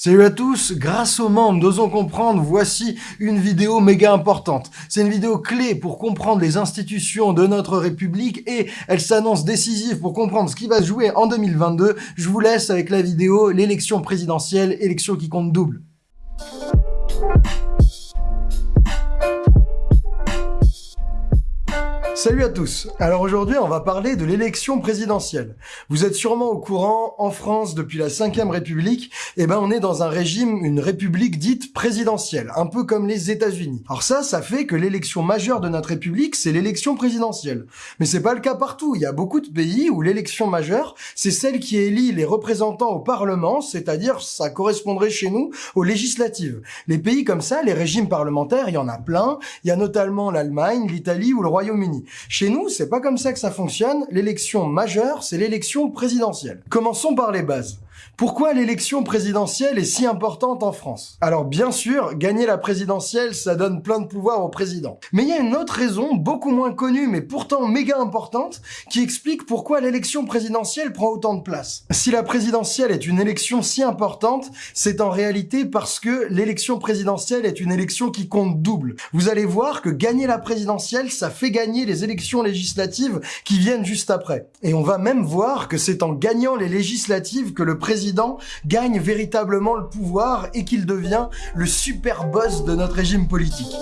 Salut à tous, grâce aux membres d'Osons Comprendre, voici une vidéo méga importante. C'est une vidéo clé pour comprendre les institutions de notre République et elle s'annonce décisive pour comprendre ce qui va se jouer en 2022. Je vous laisse avec la vidéo, l'élection présidentielle, élection qui compte double. Salut à tous Alors aujourd'hui, on va parler de l'élection présidentielle. Vous êtes sûrement au courant, en France, depuis la 5ème République, eh ben on est dans un régime, une république dite présidentielle, un peu comme les États-Unis. Alors ça, ça fait que l'élection majeure de notre république, c'est l'élection présidentielle. Mais c'est pas le cas partout. Il y a beaucoup de pays où l'élection majeure, c'est celle qui élit les représentants au Parlement, c'est-à-dire ça correspondrait chez nous aux législatives. Les pays comme ça, les régimes parlementaires, il y en a plein. Il y a notamment l'Allemagne, l'Italie ou le Royaume-Uni. Chez nous, c'est pas comme ça que ça fonctionne. L'élection majeure, c'est l'élection présidentielle. Commençons par les bases. Pourquoi l'élection présidentielle est si importante en France? Alors bien sûr, gagner la présidentielle, ça donne plein de pouvoir au président. Mais il y a une autre raison, beaucoup moins connue, mais pourtant méga importante, qui explique pourquoi l'élection présidentielle prend autant de place. Si la présidentielle est une élection si importante, c'est en réalité parce que l'élection présidentielle est une élection qui compte double. Vous allez voir que gagner la présidentielle, ça fait gagner les élections législatives qui viennent juste après. Et on va même voir que c'est en gagnant les législatives que le président gagne véritablement le pouvoir et qu'il devient le super boss de notre régime politique.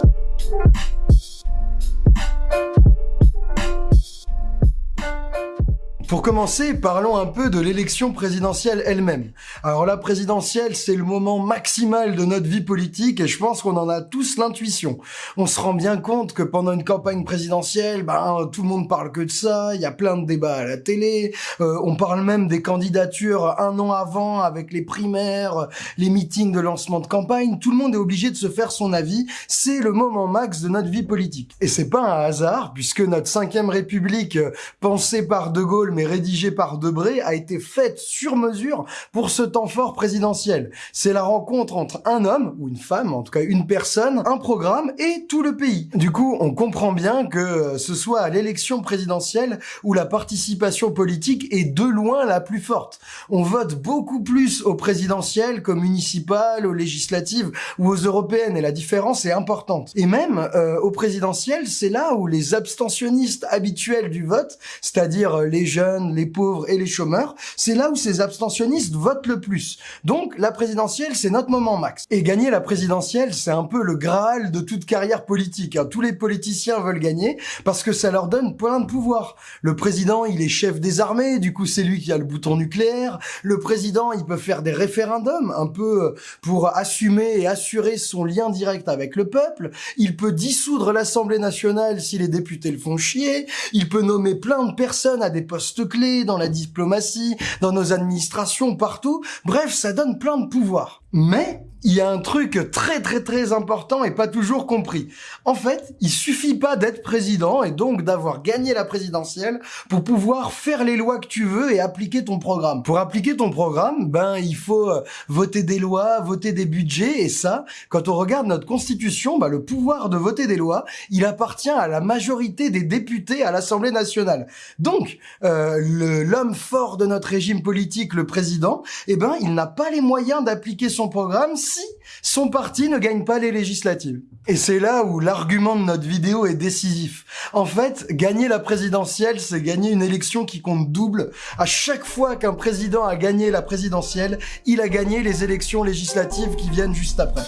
Pour commencer, parlons un peu de l'élection présidentielle elle-même. Alors la présidentielle, c'est le moment maximal de notre vie politique et je pense qu'on en a tous l'intuition. On se rend bien compte que pendant une campagne présidentielle, ben, tout le monde parle que de ça, il y a plein de débats à la télé, euh, on parle même des candidatures un an avant avec les primaires, les meetings de lancement de campagne, tout le monde est obligé de se faire son avis, c'est le moment max de notre vie politique. Et c'est pas un hasard, puisque notre cinquième république, euh, pensée par De Gaulle mais rédigé par Debré, a été faite sur mesure pour ce temps fort présidentiel. C'est la rencontre entre un homme, ou une femme, en tout cas une personne, un programme et tout le pays. Du coup, on comprend bien que ce soit à l'élection présidentielle où la participation politique est de loin la plus forte. On vote beaucoup plus aux présidentielles qu'aux municipales, aux législatives ou aux européennes, et la différence est importante. Et même euh, aux présidentielles, c'est là où les abstentionnistes habituels du vote, c'est-à-dire les jeunes, les pauvres et les chômeurs, c'est là où ces abstentionnistes votent le plus. Donc la présidentielle, c'est notre moment max. Et gagner la présidentielle, c'est un peu le graal de toute carrière politique. Hein. Tous les politiciens veulent gagner parce que ça leur donne plein de pouvoir. Le président, il est chef des armées, du coup c'est lui qui a le bouton nucléaire. Le président, il peut faire des référendums, un peu euh, pour assumer et assurer son lien direct avec le peuple. Il peut dissoudre l'Assemblée nationale si les députés le font chier. Il peut nommer plein de personnes à des postes clés, dans la diplomatie, dans nos administrations, partout. Bref, ça donne plein de pouvoir. Mais il y a un truc très très très important et pas toujours compris. En fait, il suffit pas d'être président et donc d'avoir gagné la présidentielle pour pouvoir faire les lois que tu veux et appliquer ton programme. Pour appliquer ton programme, ben il faut euh, voter des lois, voter des budgets et ça, quand on regarde notre constitution, ben, le pouvoir de voter des lois, il appartient à la majorité des députés à l'Assemblée nationale. Donc, euh, l'homme fort de notre régime politique, le président, eh ben il n'a pas les moyens d'appliquer son programme si son parti ne gagne pas les législatives. Et c'est là où l'argument de notre vidéo est décisif. En fait, gagner la présidentielle, c'est gagner une élection qui compte double. À chaque fois qu'un président a gagné la présidentielle, il a gagné les élections législatives qui viennent juste après.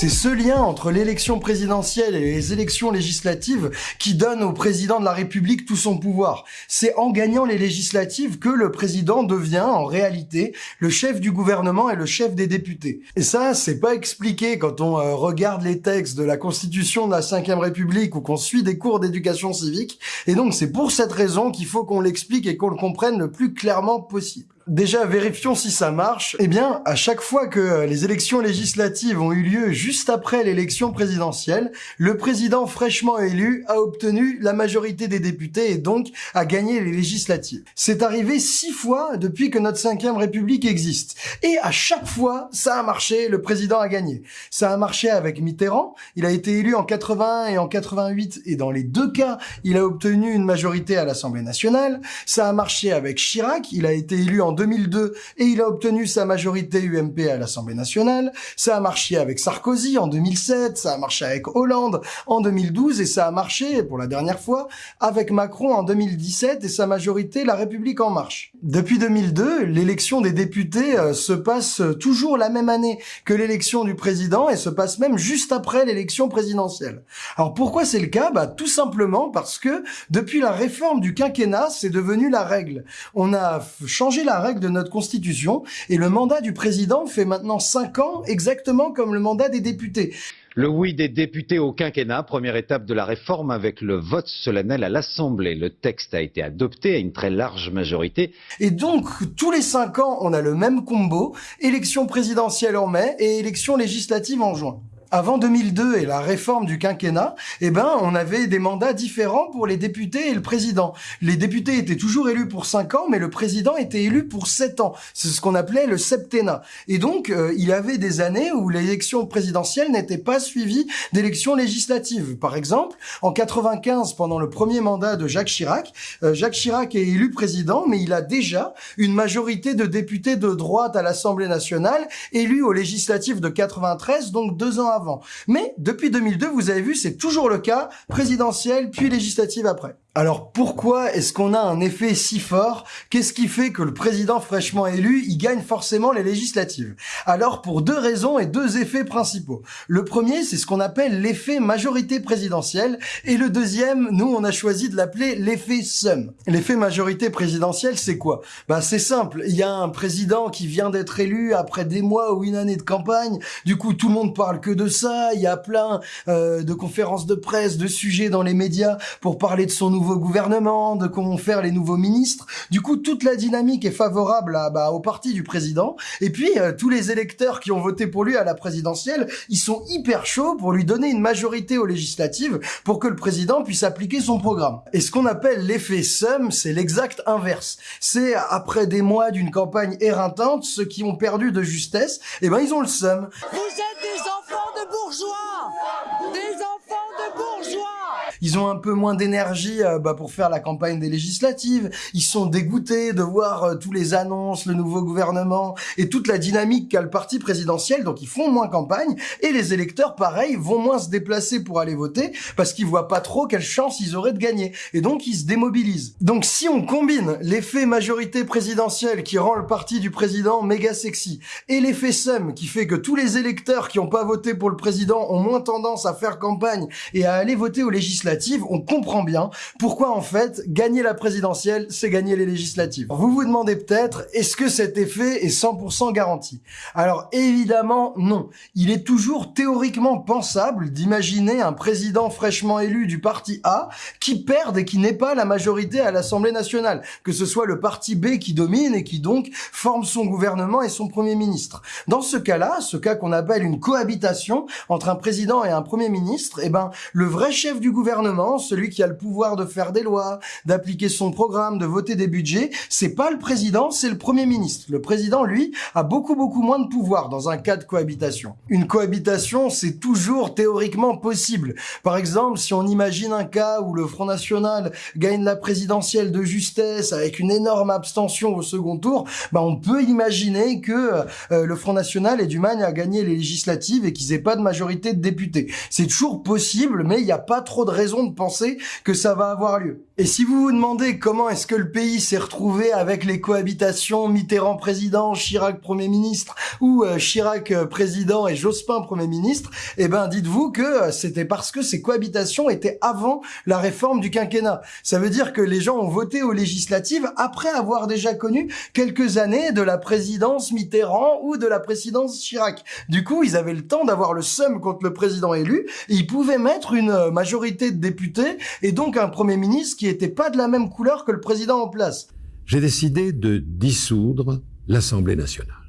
C'est ce lien entre l'élection présidentielle et les élections législatives qui donne au président de la République tout son pouvoir. C'est en gagnant les législatives que le président devient en réalité le chef du gouvernement et le chef des députés. Et ça, c'est pas expliqué quand on euh, regarde les textes de la Constitution de la Ve République ou qu'on suit des cours d'éducation civique. Et donc c'est pour cette raison qu'il faut qu'on l'explique et qu'on le comprenne le plus clairement possible. Déjà, vérifions si ça marche. Eh bien, à chaque fois que les élections législatives ont eu lieu juste après l'élection présidentielle, le président fraîchement élu a obtenu la majorité des députés et donc a gagné les législatives. C'est arrivé six fois depuis que notre cinquième république existe. Et à chaque fois, ça a marché, le président a gagné. Ça a marché avec Mitterrand, il a été élu en 81 et en 88 et dans les deux cas, il a obtenu une majorité à l'Assemblée nationale. Ça a marché avec Chirac, il a été élu en 2002 et il a obtenu sa majorité UMP à l'Assemblée nationale. Ça a marché avec Sarkozy en 2007, ça a marché avec Hollande en 2012 et ça a marché pour la dernière fois avec Macron en 2017 et sa majorité La République en marche. Depuis 2002, l'élection des députés euh, se passe toujours la même année que l'élection du président et se passe même juste après l'élection présidentielle. Alors pourquoi c'est le cas? Bah tout simplement parce que depuis la réforme du quinquennat, c'est devenu la règle. On a changé la règle de notre constitution et le mandat du président fait maintenant 5 ans exactement comme le mandat des députés. Le oui des députés au quinquennat, première étape de la réforme avec le vote solennel à l'Assemblée. Le texte a été adopté à une très large majorité. Et donc, tous les cinq ans, on a le même combo, élection présidentielle en mai et élection législative en juin avant 2002 et la réforme du quinquennat, eh ben, on avait des mandats différents pour les députés et le président. Les députés étaient toujours élus pour 5 ans, mais le président était élu pour 7 ans. C'est ce qu'on appelait le septennat. Et donc, euh, il y avait des années où l'élection présidentielle n'était pas suivie d'élections législatives. Par exemple, en 95, pendant le premier mandat de Jacques Chirac, euh, Jacques Chirac est élu président, mais il a déjà une majorité de députés de droite à l'Assemblée nationale, élus aux législatives de 93, donc deux ans avant mais depuis 2002, vous avez vu, c'est toujours le cas, présidentielle puis législative après. Alors pourquoi est-ce qu'on a un effet si fort? Qu'est-ce qui fait que le président fraîchement élu, il gagne forcément les législatives? Alors pour deux raisons et deux effets principaux. Le premier, c'est ce qu'on appelle l'effet majorité présidentielle. Et le deuxième, nous on a choisi de l'appeler l'effet SUM. L'effet majorité présidentielle, c'est quoi? Bah c'est simple, il y a un président qui vient d'être élu après des mois ou une année de campagne, du coup tout le monde parle que de ça, il y a plein euh, de conférences de presse, de sujets dans les médias pour parler de son nouveau gouvernement, de comment faire les nouveaux ministres. Du coup, toute la dynamique est favorable à, bah, au parti du président. Et puis, euh, tous les électeurs qui ont voté pour lui à la présidentielle, ils sont hyper chauds pour lui donner une majorité aux législatives pour que le président puisse appliquer son programme. Et ce qu'on appelle l'effet SUM, c'est l'exact inverse. C'est après des mois d'une campagne éreintante, ceux qui ont perdu de justesse, eh ben ils ont le SUM. Vous êtes des enfants de bourgeois Des enfants de bourgeois ils ont un peu moins d'énergie euh, bah, pour faire la campagne des législatives. Ils sont dégoûtés de voir euh, tous les annonces, le nouveau gouvernement et toute la dynamique qu'a le parti présidentiel. Donc ils font moins campagne et les électeurs, pareil, vont moins se déplacer pour aller voter parce qu'ils voient pas trop quelle chance ils auraient de gagner. Et donc ils se démobilisent. Donc si on combine l'effet majorité présidentielle qui rend le parti du président méga sexy et l'effet SEM qui fait que tous les électeurs qui ont pas voté pour le président ont moins tendance à faire campagne et à aller voter aux législatives, on comprend bien pourquoi en fait gagner la présidentielle, c'est gagner les législatives. Vous vous demandez peut-être, est-ce que cet effet est 100% garanti? Alors évidemment non. Il est toujours théoriquement pensable d'imaginer un président fraîchement élu du parti A qui perde et qui n'est pas la majorité à l'Assemblée nationale, que ce soit le parti B qui domine et qui donc forme son gouvernement et son premier ministre. Dans ce cas-là, ce cas qu'on appelle une cohabitation entre un président et un premier ministre, eh ben le vrai chef du gouvernement celui qui a le pouvoir de faire des lois, d'appliquer son programme, de voter des budgets, c'est pas le président, c'est le premier ministre. Le président, lui, a beaucoup beaucoup moins de pouvoir dans un cas de cohabitation. Une cohabitation, c'est toujours théoriquement possible. Par exemple, si on imagine un cas où le Front National gagne la présidentielle de justesse avec une énorme abstention au second tour, bah on peut imaginer que euh, le Front National ait du mal à gagner les législatives et qu'ils aient pas de majorité de députés. C'est toujours possible, mais il n'y a pas trop de raisons de penser que ça va avoir lieu. Et si vous vous demandez comment est-ce que le pays s'est retrouvé avec les cohabitations Mitterrand président, Chirac premier ministre ou euh, Chirac euh, président et Jospin premier ministre, eh ben dites-vous que euh, c'était parce que ces cohabitations étaient avant la réforme du quinquennat. Ça veut dire que les gens ont voté aux législatives après avoir déjà connu quelques années de la présidence Mitterrand ou de la présidence Chirac. Du coup, ils avaient le temps d'avoir le seum contre le président élu et ils pouvaient mettre une majorité députés et donc un premier ministre qui était pas de la même couleur que le président en place. j'ai décidé de dissoudre l'Assemblée nationale.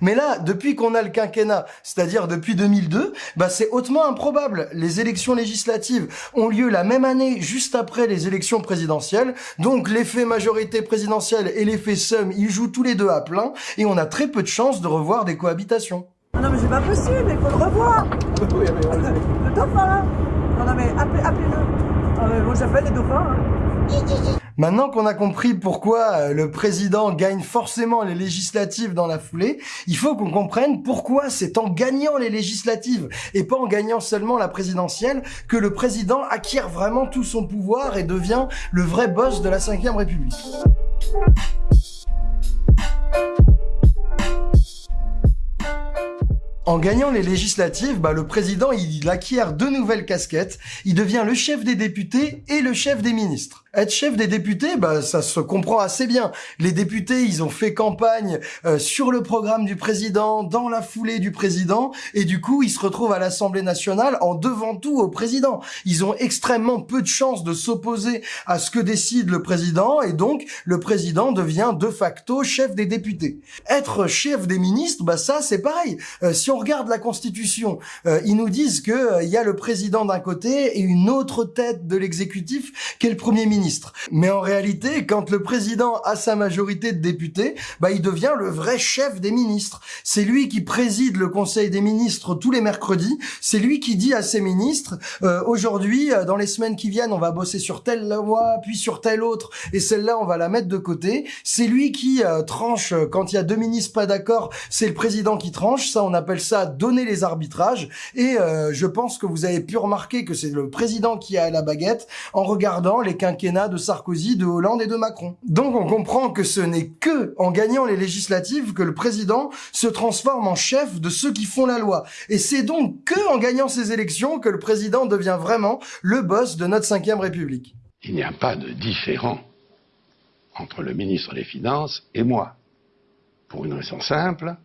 Mais là, depuis qu'on a le quinquennat, c'est-à-dire depuis 2002, bah c'est hautement improbable. Les élections législatives ont lieu la même année, juste après les élections présidentielles. Donc l'effet majorité présidentielle et l'effet somme, ils jouent tous les deux à plein, et on a très peu de chances de revoir des cohabitations. Non mais c'est pas possible, il faut le revoir Le dauphin Non non mais appelez-le ah, les dauphins hein. Maintenant qu'on a compris pourquoi euh, le président gagne forcément les législatives dans la foulée, il faut qu'on comprenne pourquoi c'est en gagnant les législatives et pas en gagnant seulement la présidentielle que le président acquiert vraiment tout son pouvoir et devient le vrai boss de la 5ème République. En gagnant les législatives, bah, le président il acquiert deux nouvelles casquettes. Il devient le chef des députés et le chef des ministres. Être chef des députés, bah, ça se comprend assez bien. Les députés, ils ont fait campagne euh, sur le programme du président, dans la foulée du président, et du coup, ils se retrouvent à l'Assemblée nationale en devant tout au président. Ils ont extrêmement peu de chances de s'opposer à ce que décide le président, et donc le président devient de facto chef des députés. Être chef des ministres, bah ça, c'est pareil. Euh, si on regarde la Constitution, euh, ils nous disent que il y a le président d'un côté et une autre tête de l'exécutif qui est le premier ministre. Mais en réalité, quand le président a sa majorité de députés, bah, il devient le vrai chef des ministres. C'est lui qui préside le conseil des ministres tous les mercredis. C'est lui qui dit à ses ministres, euh, aujourd'hui, euh, dans les semaines qui viennent, on va bosser sur telle loi, puis sur telle autre, et celle-là, on va la mettre de côté. C'est lui qui euh, tranche quand il y a deux ministres pas d'accord. C'est le président qui tranche. Ça, on appelle ça donner les arbitrages. Et je pense que vous avez pu remarquer que c'est le président qui a la baguette en regardant les quinquennats de Sarkozy, de Hollande et de Macron. Donc on comprend que ce n'est que en gagnant les législatives que le président se transforme en chef de ceux qui font la loi. Et c'est donc que en gagnant ces élections que le président devient vraiment le boss de notre 5 République. Il n'y a pas de différent entre le ministre des Finances et moi. Pour une raison simple,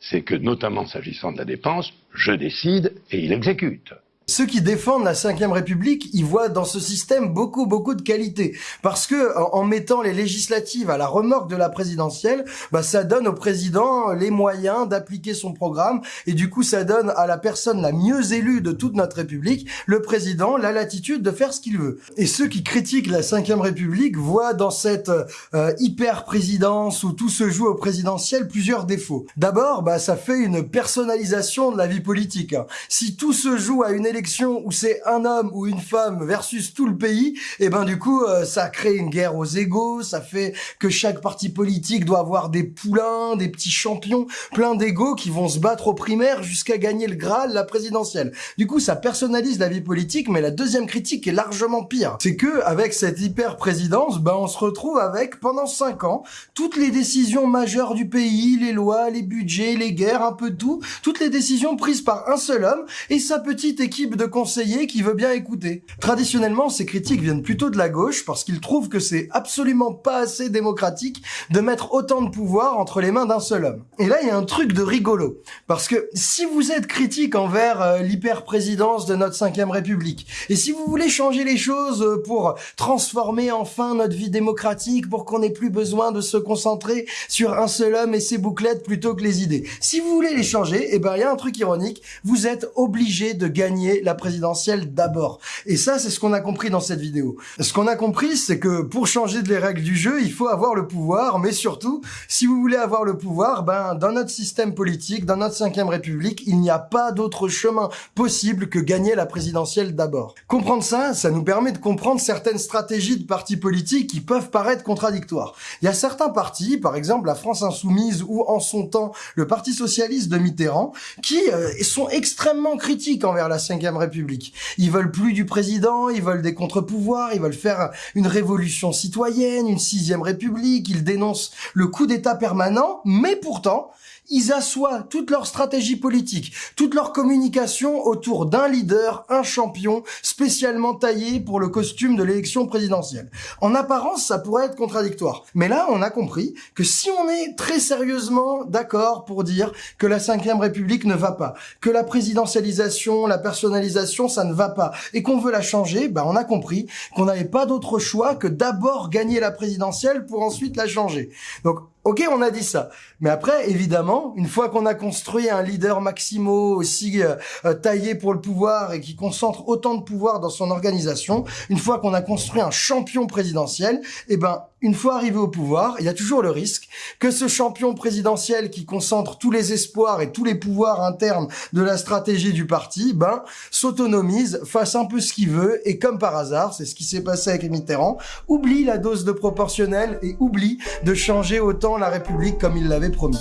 c'est que notamment s'agissant de la dépense, je décide et il exécute. Ceux qui défendent la 5 République, ils voient dans ce système beaucoup, beaucoup de qualités. Parce que en mettant les législatives à la remorque de la présidentielle, bah, ça donne au président les moyens d'appliquer son programme. Et du coup, ça donne à la personne la mieux élue de toute notre République, le président, la latitude de faire ce qu'il veut. Et ceux qui critiquent la 5 République voient dans cette euh, hyper-présidence où tout se joue au présidentiel plusieurs défauts. D'abord, bah, ça fait une personnalisation de la vie politique. Si tout se joue à une élection où c'est un homme ou une femme versus tout le pays, et eh ben du coup euh, ça crée une guerre aux égaux, ça fait que chaque parti politique doit avoir des poulains, des petits champions, plein d'égaux qui vont se battre aux primaires jusqu'à gagner le Graal, la présidentielle. Du coup ça personnalise la vie politique, mais la deuxième critique est largement pire. C'est que avec cette hyper présidence, ben on se retrouve avec pendant cinq ans toutes les décisions majeures du pays, les lois, les budgets, les guerres, un peu tout, toutes les décisions prises par un seul homme et sa petite équipe de conseillers qui veut bien écouter. Traditionnellement, ces critiques viennent plutôt de la gauche parce qu'ils trouvent que c'est absolument pas assez démocratique de mettre autant de pouvoir entre les mains d'un seul homme. Et là, il y a un truc de rigolo. Parce que si vous êtes critique envers euh, l'hyper-présidence de notre 5 République, et si vous voulez changer les choses euh, pour transformer enfin notre vie démocratique, pour qu'on n'ait plus besoin de se concentrer sur un seul homme et ses bouclettes plutôt que les idées, si vous voulez les changer, eh ben il y a un truc ironique, vous êtes obligé de gagner la présidentielle d'abord. Et ça, c'est ce qu'on a compris dans cette vidéo. Ce qu'on a compris, c'est que pour changer les règles du jeu, il faut avoir le pouvoir, mais surtout, si vous voulez avoir le pouvoir, ben, dans notre système politique, dans notre 5 République, il n'y a pas d'autre chemin possible que gagner la présidentielle d'abord. Comprendre ça, ça nous permet de comprendre certaines stratégies de partis politiques qui peuvent paraître contradictoires. Il y a certains partis, par exemple la France Insoumise ou en son temps le Parti Socialiste de Mitterrand, qui euh, sont extrêmement critiques envers la 5 République. Ils veulent plus du président, ils veulent des contre-pouvoirs, ils veulent faire une révolution citoyenne, une sixième République, ils dénoncent le coup d'État permanent, mais pourtant, ils assoient toute leur stratégie politique, toute leur communication autour d'un leader, un champion, spécialement taillé pour le costume de l'élection présidentielle. En apparence, ça pourrait être contradictoire. Mais là, on a compris que si on est très sérieusement d'accord pour dire que la Ve République ne va pas, que la présidentialisation, la personnalisation, ça ne va pas, et qu'on veut la changer, bah on a compris qu'on n'avait pas d'autre choix que d'abord gagner la présidentielle pour ensuite la changer. Donc Ok, on a dit ça. Mais après, évidemment, une fois qu'on a construit un leader maximo aussi euh, taillé pour le pouvoir et qui concentre autant de pouvoir dans son organisation, une fois qu'on a construit un champion présidentiel, eh ben, une fois arrivé au pouvoir, il y a toujours le risque que ce champion présidentiel qui concentre tous les espoirs et tous les pouvoirs internes de la stratégie du parti, ben, s'autonomise, fasse un peu ce qu'il veut et comme par hasard, c'est ce qui s'est passé avec Mitterrand, oublie la dose de proportionnel et oublie de changer autant la République comme il l'avait promis.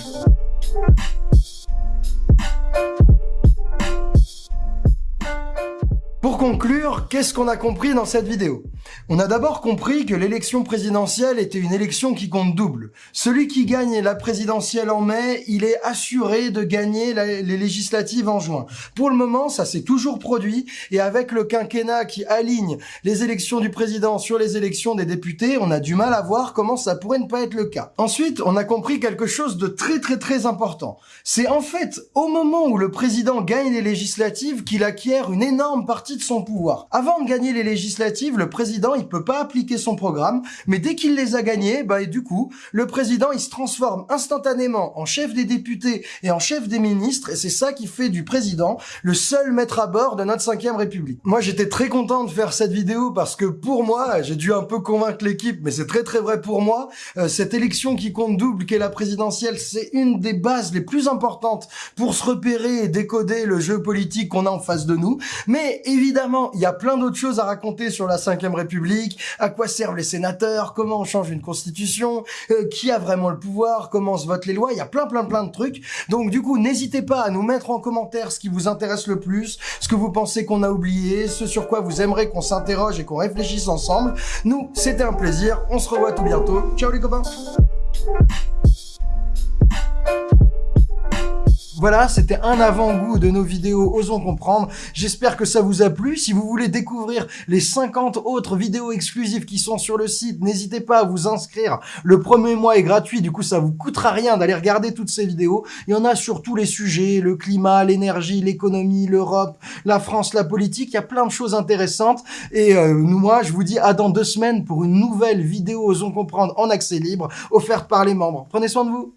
Pour conclure, qu'est-ce qu'on a compris dans cette vidéo? On a d'abord compris que l'élection présidentielle était une élection qui compte double. Celui qui gagne la présidentielle en mai, il est assuré de gagner les législatives en juin. Pour le moment, ça s'est toujours produit, et avec le quinquennat qui aligne les élections du président sur les élections des députés, on a du mal à voir comment ça pourrait ne pas être le cas. Ensuite, on a compris quelque chose de très très très important. C'est en fait au moment où le président gagne les législatives qu'il acquiert une énorme partie de son pouvoir. Avant de gagner les législatives, le président, il peut pas appliquer son programme, mais dès qu'il les a gagnés, bah, et du coup, le président, il se transforme instantanément en chef des députés et en chef des ministres, et c'est ça qui fait du président le seul maître à bord de notre 5 République. Moi, j'étais très content de faire cette vidéo parce que pour moi, j'ai dû un peu convaincre l'équipe, mais c'est très très vrai pour moi, euh, cette élection qui compte double, qu'est la présidentielle, c'est une des bases les plus importantes pour se repérer et décoder le jeu politique qu'on a en face de nous, mais évidemment, il y a plein d'autres choses à raconter sur la 5 République, à quoi servent les sénateurs, comment on change une constitution, euh, qui a vraiment le pouvoir, comment se votent les lois, il y a plein plein plein de trucs. Donc du coup, n'hésitez pas à nous mettre en commentaire ce qui vous intéresse le plus, ce que vous pensez qu'on a oublié, ce sur quoi vous aimeriez qu'on s'interroge et qu'on réfléchisse ensemble. Nous, c'était un plaisir, on se revoit tout bientôt. Ciao les copains Voilà, c'était un avant-goût de nos vidéos Osons Comprendre. J'espère que ça vous a plu. Si vous voulez découvrir les 50 autres vidéos exclusives qui sont sur le site, n'hésitez pas à vous inscrire. Le premier mois est gratuit, du coup ça vous coûtera rien d'aller regarder toutes ces vidéos. Il y en a sur tous les sujets, le climat, l'énergie, l'économie, l'Europe, la France, la politique. Il y a plein de choses intéressantes. Et euh, moi, je vous dis à dans deux semaines pour une nouvelle vidéo Osons Comprendre en accès libre, offerte par les membres. Prenez soin de vous